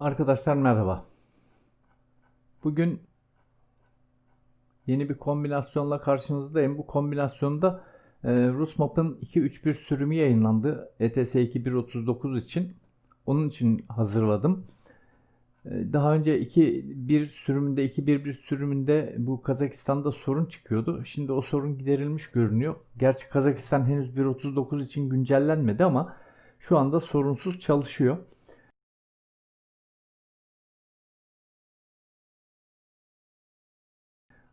Arkadaşlar merhaba. Bugün yeni bir kombinasyonla karşınızdayım. Bu kombinasyonda e, Rusmap'ın 2.3.1 sürümü yayınlandı. ETS 2.1.39 için. Onun için hazırladım. E, Daha önce 2.1 sürümünde, 2.1.1 sürümünde bu Kazakistan'da sorun çıkıyordu. Şimdi o sorun giderilmiş görünüyor. Gerçi Kazakistan henüz 1.39 için güncellenmedi ama şu anda sorunsuz çalışıyor.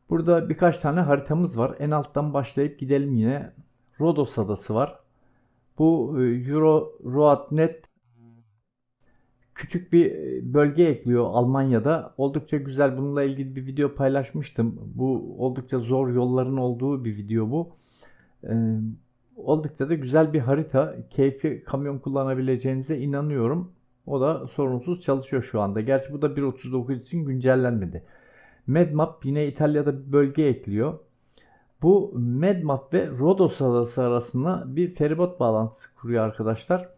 Burada birkaç tane haritamız var. En alttan başlayıp gidelim yine. Rodos adası var. Bu e, Euro Roadnet küçük bir e, bölge ekliyor Almanya'da. Oldukça güzel. Bununla ilgili bir video paylaşmıştım. Bu oldukça zor yolların olduğu bir video bu. Ee, oldukça da güzel bir harita. Keyifli kamyon kullanabileceğinize inanıyorum. O da sorunsuz çalışıyor şu anda. Gerçi bu da 1.39 için güncellenmedi. Medmap yine İtalya'da bir bölge ekliyor. Bu Medmap ve Rodos adası arasında bir feribot bağlantısı kuruyor arkadaşlar.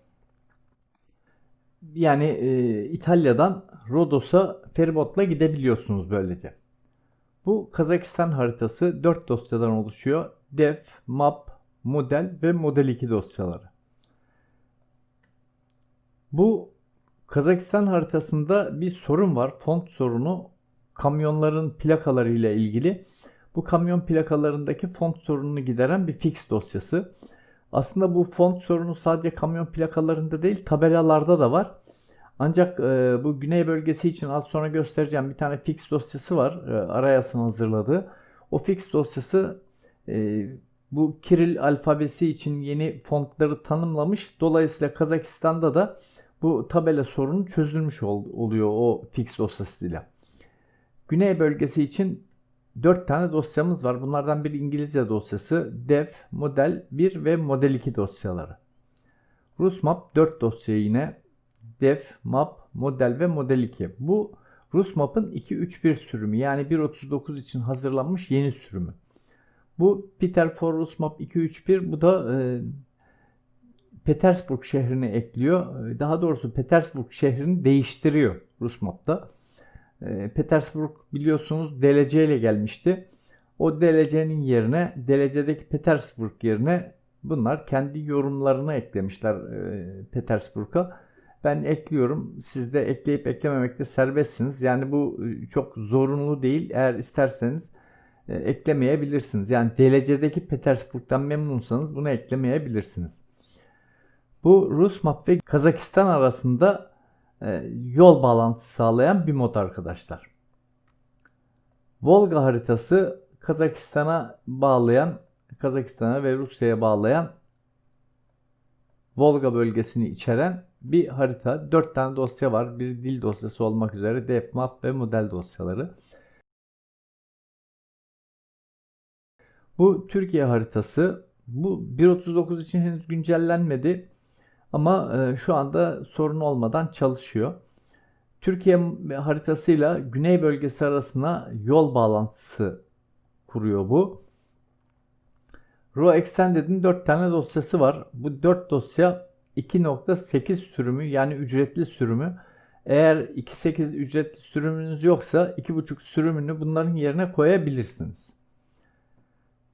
Yani e, İtalya'dan Rodos'a feribotla gidebiliyorsunuz böylece. Bu Kazakistan haritası 4 dosyadan oluşuyor. Def, Map, Model ve Model 2 dosyaları. Bu Kazakistan haritasında bir sorun var. Font sorunu kamyonların plakaları ile ilgili. Bu kamyon plakalarındaki font sorununu gideren bir fix dosyası. Aslında bu font sorunu sadece kamyon plakalarında değil tabelalarda da var. Ancak e, bu güney bölgesi için az sonra göstereceğim bir tane fix dosyası var. E, Arayas'ın hazırladığı. O fix dosyası e, bu Kiril alfabesi için yeni fontları tanımlamış. Dolayısıyla Kazakistan'da da bu tabela sorunu çözülmüş ol, oluyor o fix dosyasıyla. Güney bölgesi için 4 tane dosyamız var. Bunlardan biri İngilizce dosyası, Dev, Model 1 ve Model 2 dosyaları. Rusmap 4 dosya yine. Dev, Map, Model ve Model 2. Bu Rusmap'ın 2.3.1 sürümü yani 1.39 için hazırlanmış yeni sürümü. Bu Peter for Rusmap 2.3.1 bu da e, Petersburg şehrini ekliyor. E, Daha doğrusu Petersburg şehrini değiştiriyor Rusmap'ta. E, Petersburg biliyorsunuz DLC ile gelmişti. O DLC'nin yerine DLC'deki Petersburg yerine bunlar kendi yorumlarını eklemişler e, Petersburg'a. Ben ekliyorum. Siz de ekleyip eklememekte serbestsiniz. Yani bu e, çok zorunlu değil. Eğer isterseniz e, eklemeyebilirsiniz. Yani DLC'deki Petersburg'dan memnunsanız bunu eklemeyebilirsiniz. Bu Rus map ve Kazakistan arasında yol bağlantısı sağlayan bir mod arkadaşlar. Volga haritası Kazakistan'a bağlayan, Kazakistan'a ve Rusya'ya bağlayan Volga bölgesini içeren bir harita. 4 tane dosya var. Bir dil dosyası olmak üzere defmap ve model dosyaları. Bu Türkiye haritası. Bu 1.39 için henüz güncellenmedi. Ama e, şu anda sorun olmadan çalışıyor. Türkiye haritasıyla güney bölgesi arasına yol bağlantısı kuruyor bu. Raw Extended'in 4 tane dosyası var. Bu 4 dosya 2.8 sürümü yani ücretli sürümü. Eğer 2.8 ücretli sürümünüz yoksa 2.5 sürümünü bunların yerine koyabilirsiniz.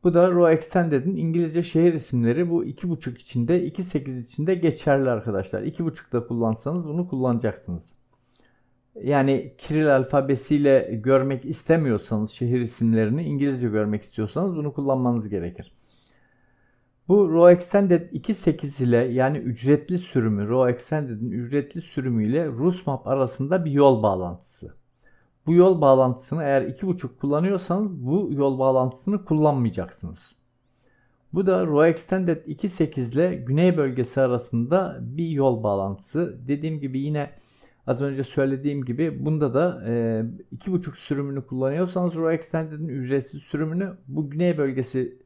Bu da Raw Extended'in İngilizce şehir isimleri. Bu 2.5 içinde, 2.8 içinde geçerli arkadaşlar. 2.5'da kullansanız bunu kullanacaksınız. Yani Kiril alfabesiyle görmek istemiyorsanız şehir isimlerini İngilizce görmek istiyorsanız bunu kullanmanız gerekir. Bu Raw Extended 2.8 ile yani ücretli sürümü, Raw Extended'in ücretli sürümüyle Rusmap arasında bir yol bağlantısı. Bu yol bağlantısını eğer 2.5 kullanıyorsanız bu yol bağlantısını kullanmayacaksınız. Bu da Raw Extended 2.8 ile güney bölgesi arasında bir yol bağlantısı. Dediğim gibi yine az önce söylediğim gibi bunda da e, 2.5 sürümünü kullanıyorsanız Raw Extended'in ücretsiz sürümünü bu güney bölgesi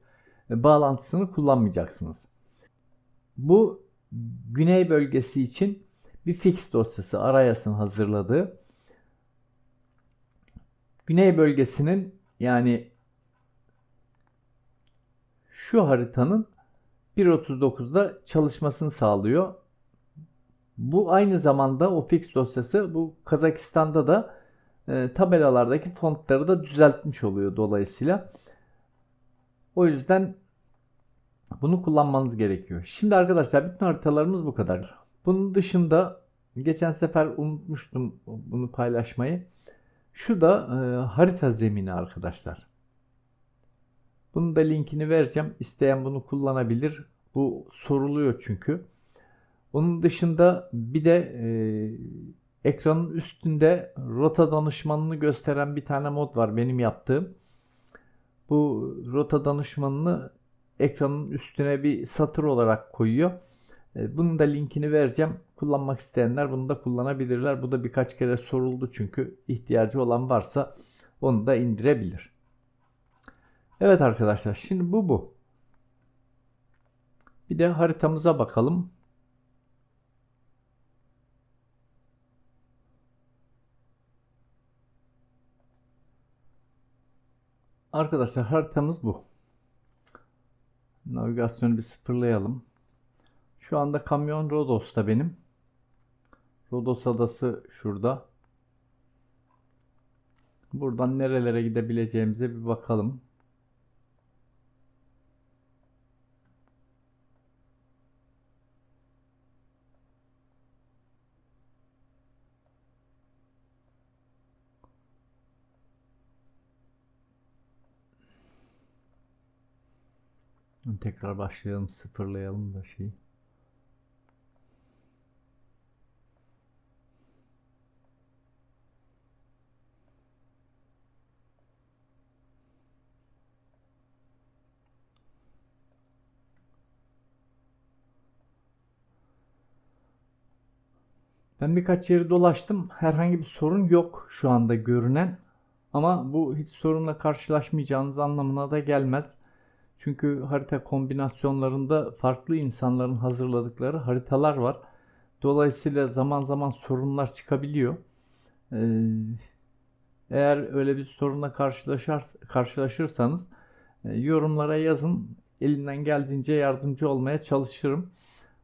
e, bağlantısını kullanmayacaksınız. Bu güney bölgesi için bir fix dosyası Arayas'ın hazırladığı. Güney bölgesinin yani şu haritanın 1.39'da çalışmasını sağlıyor. Bu aynı zamanda o fix dosyası bu Kazakistan'da da e, tabelalardaki fontları da düzeltmiş oluyor dolayısıyla. O yüzden bunu kullanmanız gerekiyor. Şimdi arkadaşlar bütün haritalarımız bu kadar. Bunun dışında geçen sefer unutmuştum bunu paylaşmayı. Şu da e, harita zemini arkadaşlar. Bunun da linkini vereceğim. İsteyen bunu kullanabilir. Bu soruluyor çünkü. Onun dışında bir de e, ekranın üstünde rota danışmanını gösteren bir tane mod var benim yaptığım. Bu rota danışmanını ekranın üstüne bir satır olarak koyuyor. E, bunun da linkini vereceğim. Kullanmak isteyenler bunu da kullanabilirler. Bu da birkaç kere soruldu çünkü ihtiyacı olan varsa onu da indirebilir. Evet arkadaşlar şimdi bu bu. Bir de haritamıza bakalım. Arkadaşlar haritamız bu. Navigasyonu bir sıfırlayalım. Şu anda kamyon Rodos'ta benim. Rodos adası şurada. Buradan nerelere gidebileceğimize bir bakalım. Tekrar başlayalım, sıfırlayalım da şeyi. Ben birkaç yeri dolaştım. Herhangi bir sorun yok şu anda görünen. Ama bu hiç sorunla karşılaşmayacağınız anlamına da gelmez. Çünkü harita kombinasyonlarında farklı insanların hazırladıkları haritalar var. Dolayısıyla zaman zaman sorunlar çıkabiliyor. Ee, eğer öyle bir sorunla karşılaşır, karşılaşırsanız e, yorumlara yazın. Elimden geldiğince yardımcı olmaya çalışırım.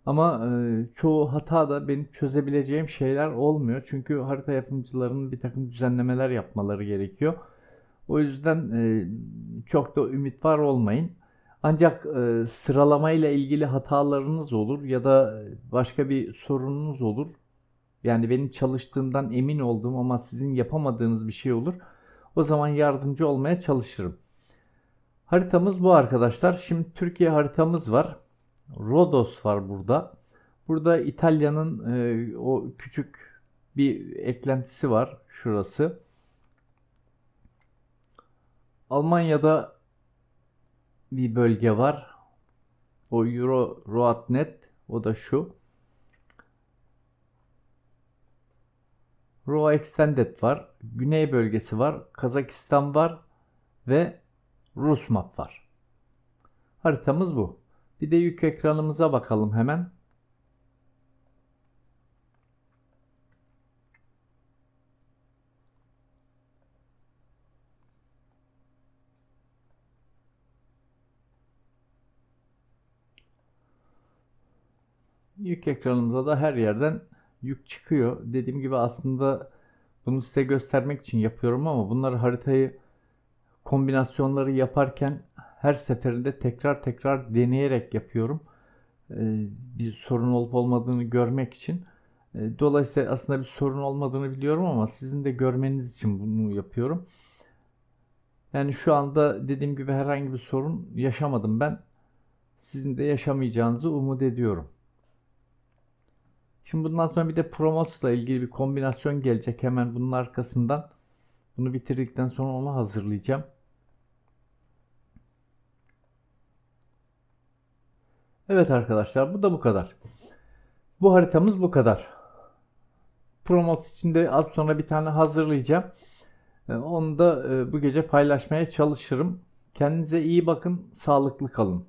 Ama e, çoğu hata da benim çözebileceğim şeyler olmuyor. Çünkü harita yapımcılarının bir takım düzenlemeler yapmaları gerekiyor. O yüzden e, çok da ümit var olmayın. Ancak e, sıralamayla ilgili hatalarınız olur ya da başka bir sorununuz olur. Yani benim çalıştığımdan emin olduğum ama sizin yapamadığınız bir şey olur. O zaman yardımcı olmaya çalışırım. Haritamız bu arkadaşlar. Şimdi Türkiye haritamız var. Rodos var burada. Burada İtalya'nın e, o küçük bir eklentisi var. Şurası. Almanya'da bir bölge var. O Euro Roadnet o da şu. Roa Extended var. Güney bölgesi var. Kazakistan var. Ve Rus map var. Haritamız bu. Bir de yük ekranımıza bakalım hemen. Yük ekranımıza da her yerden yük çıkıyor. Dediğim gibi aslında bunu size göstermek için yapıyorum ama bunları haritayı kombinasyonları yaparken her seferinde tekrar tekrar deneyerek yapıyorum. Ee, bir sorun olup olmadığını görmek için. Ee, dolayısıyla aslında bir sorun olmadığını biliyorum ama sizin de görmeniz için bunu yapıyorum. Yani şu anda dediğim gibi herhangi bir sorun yaşamadım ben. Sizin de yaşamayacağınızı umut ediyorum. Şimdi bundan sonra bir de Promos'la ilgili bir kombinasyon gelecek hemen bunun arkasından. Bunu bitirdikten sonra onu hazırlayacağım. Evet arkadaşlar bu da bu kadar. Bu haritamız bu kadar. Promos için de az sonra bir tane hazırlayacağım. Ee, onu da e, bu gece paylaşmaya çalışırım. Kendinize iyi bakın, sağlıklı kalın.